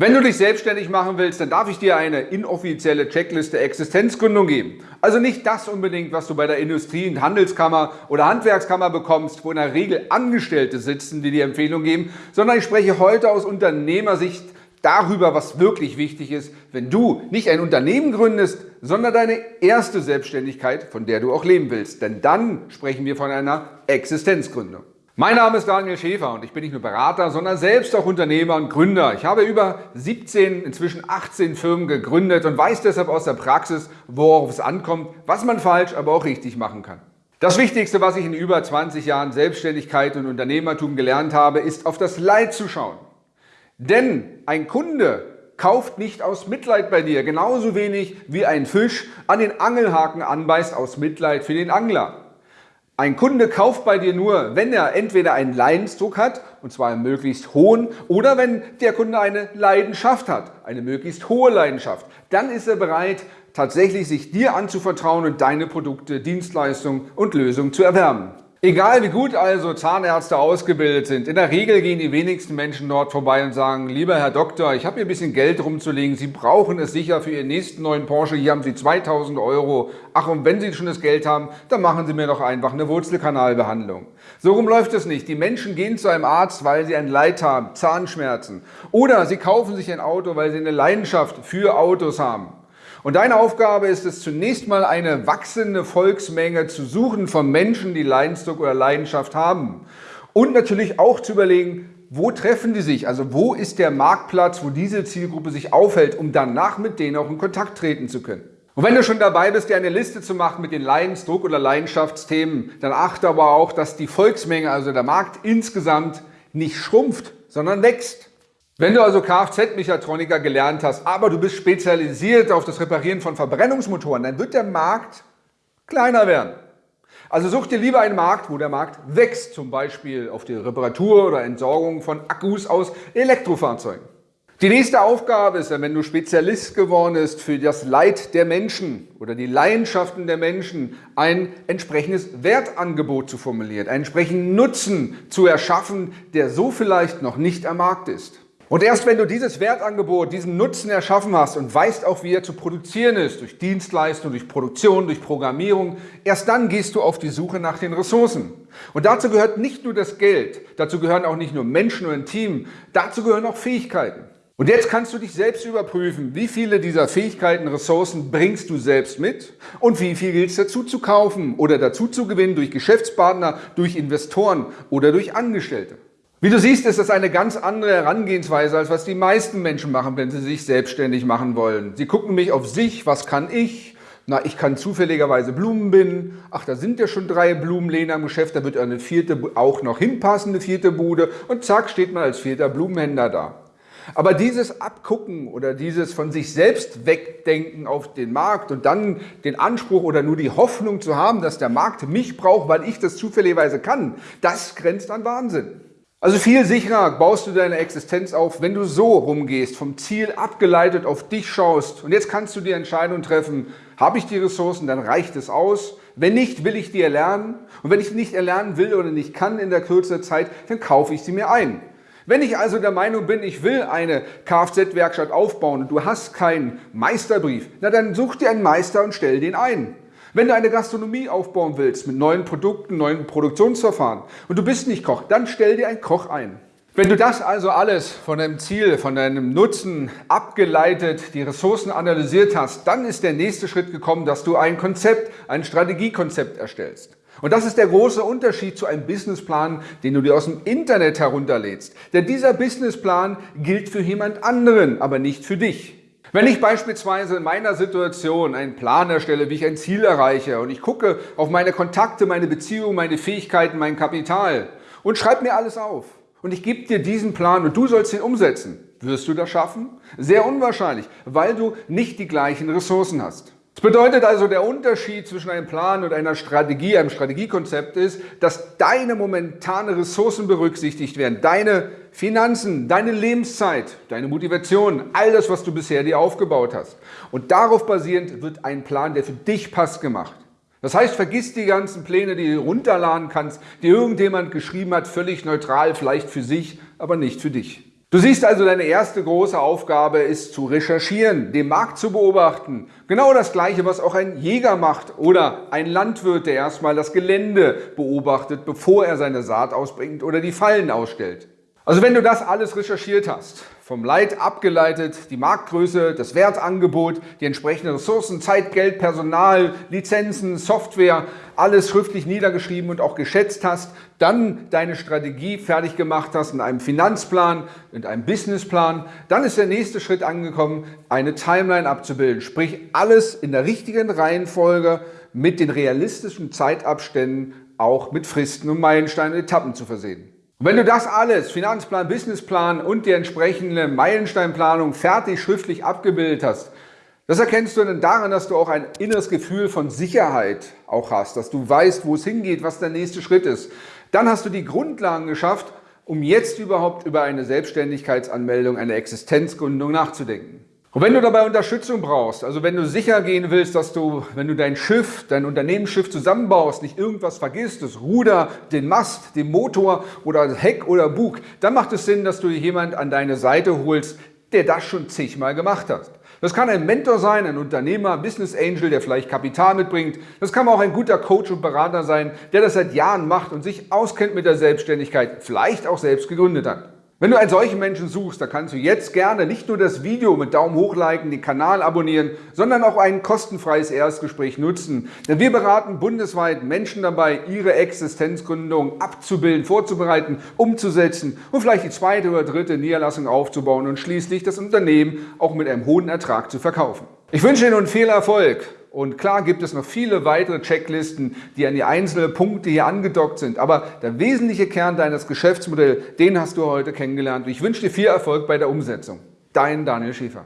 Wenn du dich selbstständig machen willst, dann darf ich dir eine inoffizielle Checkliste Existenzgründung geben. Also nicht das unbedingt, was du bei der Industrie- und Handelskammer oder Handwerkskammer bekommst, wo in der Regel Angestellte sitzen, die dir Empfehlungen geben, sondern ich spreche heute aus Unternehmersicht darüber, was wirklich wichtig ist, wenn du nicht ein Unternehmen gründest, sondern deine erste Selbstständigkeit, von der du auch leben willst. Denn dann sprechen wir von einer Existenzgründung. Mein Name ist Daniel Schäfer und ich bin nicht nur Berater, sondern selbst auch Unternehmer und Gründer. Ich habe über 17, inzwischen 18 Firmen gegründet und weiß deshalb aus der Praxis, worauf es ankommt, was man falsch, aber auch richtig machen kann. Das Wichtigste, was ich in über 20 Jahren Selbstständigkeit und Unternehmertum gelernt habe, ist auf das Leid zu schauen. Denn ein Kunde kauft nicht aus Mitleid bei dir, genauso wenig wie ein Fisch an den Angelhaken anbeißt aus Mitleid für den Angler. Ein Kunde kauft bei dir nur, wenn er entweder einen Leidensdruck hat, und zwar einen möglichst hohen, oder wenn der Kunde eine Leidenschaft hat, eine möglichst hohe Leidenschaft. Dann ist er bereit, tatsächlich sich dir anzuvertrauen und deine Produkte, Dienstleistungen und Lösungen zu erwerben. Egal wie gut also Zahnärzte ausgebildet sind, in der Regel gehen die wenigsten Menschen dort vorbei und sagen, lieber Herr Doktor, ich habe hier ein bisschen Geld rumzulegen, Sie brauchen es sicher für Ihren nächsten neuen Porsche, hier haben Sie 2000 Euro. Ach, und wenn Sie schon das Geld haben, dann machen Sie mir doch einfach eine Wurzelkanalbehandlung. So rum läuft es nicht. Die Menschen gehen zu einem Arzt, weil sie ein Leid haben, Zahnschmerzen. Oder sie kaufen sich ein Auto, weil sie eine Leidenschaft für Autos haben. Und deine Aufgabe ist es zunächst mal eine wachsende Volksmenge zu suchen von Menschen, die Leidensdruck oder Leidenschaft haben. Und natürlich auch zu überlegen, wo treffen die sich? Also wo ist der Marktplatz, wo diese Zielgruppe sich aufhält, um danach mit denen auch in Kontakt treten zu können. Und wenn du schon dabei bist, dir eine Liste zu machen mit den Leidensdruck- oder Leidenschaftsthemen, dann achte aber auch, dass die Volksmenge, also der Markt insgesamt, nicht schrumpft, sondern wächst. Wenn du also Kfz-Mechatroniker gelernt hast, aber du bist spezialisiert auf das Reparieren von Verbrennungsmotoren, dann wird der Markt kleiner werden. Also such dir lieber einen Markt, wo der Markt wächst, zum Beispiel auf die Reparatur oder Entsorgung von Akkus aus Elektrofahrzeugen. Die nächste Aufgabe ist, wenn du Spezialist geworden bist für das Leid der Menschen oder die Leidenschaften der Menschen, ein entsprechendes Wertangebot zu formulieren, einen entsprechenden Nutzen zu erschaffen, der so vielleicht noch nicht am Markt ist. Und erst wenn du dieses Wertangebot, diesen Nutzen erschaffen hast und weißt auch, wie er zu produzieren ist, durch Dienstleistung, durch Produktion, durch Programmierung, erst dann gehst du auf die Suche nach den Ressourcen. Und dazu gehört nicht nur das Geld, dazu gehören auch nicht nur Menschen und ein Team, dazu gehören auch Fähigkeiten. Und jetzt kannst du dich selbst überprüfen, wie viele dieser Fähigkeiten, Ressourcen bringst du selbst mit und wie viel gilt es dazu zu kaufen oder dazu zu gewinnen durch Geschäftspartner, durch Investoren oder durch Angestellte. Wie du siehst, ist das eine ganz andere Herangehensweise, als was die meisten Menschen machen, wenn sie sich selbstständig machen wollen. Sie gucken mich auf sich, was kann ich? Na, ich kann zufälligerweise Blumen binden. Ach, da sind ja schon drei Blumenlehner im Geschäft, da wird eine vierte auch noch hinpassen, eine vierte Bude und zack, steht man als vierter Blumenhändler da. Aber dieses Abgucken oder dieses von sich selbst wegdenken auf den Markt und dann den Anspruch oder nur die Hoffnung zu haben, dass der Markt mich braucht, weil ich das zufälligerweise kann, das grenzt an Wahnsinn. Also viel sicherer baust du deine Existenz auf, wenn du so rumgehst, vom Ziel abgeleitet auf dich schaust. Und jetzt kannst du die Entscheidung treffen, habe ich die Ressourcen, dann reicht es aus. Wenn nicht, will ich die erlernen. Und wenn ich nicht erlernen will oder nicht kann in der Kürze der Zeit, dann kaufe ich sie mir ein. Wenn ich also der Meinung bin, ich will eine Kfz-Werkstatt aufbauen und du hast keinen Meisterbrief, na dann such dir einen Meister und stell den ein. Wenn du eine Gastronomie aufbauen willst mit neuen Produkten, neuen Produktionsverfahren und du bist nicht Koch, dann stell dir einen Koch ein. Wenn du das also alles von deinem Ziel, von deinem Nutzen abgeleitet, die Ressourcen analysiert hast, dann ist der nächste Schritt gekommen, dass du ein Konzept, ein Strategiekonzept erstellst. Und das ist der große Unterschied zu einem Businessplan, den du dir aus dem Internet herunterlädst. Denn dieser Businessplan gilt für jemand anderen, aber nicht für dich. Wenn ich beispielsweise in meiner Situation einen Plan erstelle, wie ich ein Ziel erreiche und ich gucke auf meine Kontakte, meine Beziehungen, meine Fähigkeiten, mein Kapital und schreibe mir alles auf und ich gebe dir diesen Plan und du sollst ihn umsetzen, wirst du das schaffen? Sehr unwahrscheinlich, weil du nicht die gleichen Ressourcen hast. Das bedeutet also, der Unterschied zwischen einem Plan und einer Strategie, einem Strategiekonzept ist, dass deine momentane Ressourcen berücksichtigt werden, deine Finanzen, deine Lebenszeit, deine Motivation, all das, was du bisher dir aufgebaut hast. Und darauf basierend wird ein Plan, der für dich passt, gemacht. Das heißt, vergiss die ganzen Pläne, die du runterladen kannst, die irgendjemand geschrieben hat, völlig neutral, vielleicht für sich, aber nicht für dich. Du siehst also, deine erste große Aufgabe ist zu recherchieren, den Markt zu beobachten. Genau das Gleiche, was auch ein Jäger macht oder ein Landwirt, der erstmal das Gelände beobachtet, bevor er seine Saat ausbringt oder die Fallen ausstellt. Also wenn du das alles recherchiert hast, vom Leit abgeleitet, die Marktgröße, das Wertangebot, die entsprechenden Ressourcen, Zeit, Geld, Personal, Lizenzen, Software, alles schriftlich niedergeschrieben und auch geschätzt hast, dann deine Strategie fertig gemacht hast in einem Finanzplan, in einem Businessplan, dann ist der nächste Schritt angekommen, eine Timeline abzubilden, sprich alles in der richtigen Reihenfolge mit den realistischen Zeitabständen auch mit Fristen und Meilensteinen und Etappen zu versehen. Und wenn du das alles, Finanzplan, Businessplan und die entsprechende Meilensteinplanung fertig schriftlich abgebildet hast, das erkennst du dann daran, dass du auch ein inneres Gefühl von Sicherheit auch hast, dass du weißt, wo es hingeht, was der nächste Schritt ist. Dann hast du die Grundlagen geschafft, um jetzt überhaupt über eine Selbstständigkeitsanmeldung, eine Existenzgründung nachzudenken. Und wenn du dabei Unterstützung brauchst, also wenn du sicher gehen willst, dass du, wenn du dein Schiff, dein Unternehmensschiff zusammenbaust, nicht irgendwas vergisst, das Ruder, den Mast, den Motor oder Heck oder Bug, dann macht es Sinn, dass du jemand an deine Seite holst, der das schon zigmal gemacht hat. Das kann ein Mentor sein, ein Unternehmer, Business Angel, der vielleicht Kapital mitbringt. Das kann auch ein guter Coach und Berater sein, der das seit Jahren macht und sich auskennt mit der Selbstständigkeit, vielleicht auch selbst gegründet hat. Wenn du einen solchen Menschen suchst, dann kannst du jetzt gerne nicht nur das Video mit Daumen hoch liken, den Kanal abonnieren, sondern auch ein kostenfreies Erstgespräch nutzen. Denn wir beraten bundesweit Menschen dabei, ihre Existenzgründung abzubilden, vorzubereiten, umzusetzen und vielleicht die zweite oder dritte Niederlassung aufzubauen und schließlich das Unternehmen auch mit einem hohen Ertrag zu verkaufen. Ich wünsche dir nun viel Erfolg und klar gibt es noch viele weitere Checklisten, die an die einzelnen Punkte hier angedockt sind. Aber der wesentliche Kern deines Geschäftsmodells, den hast du heute kennengelernt. ich wünsche dir viel Erfolg bei der Umsetzung. Dein Daniel Schäfer.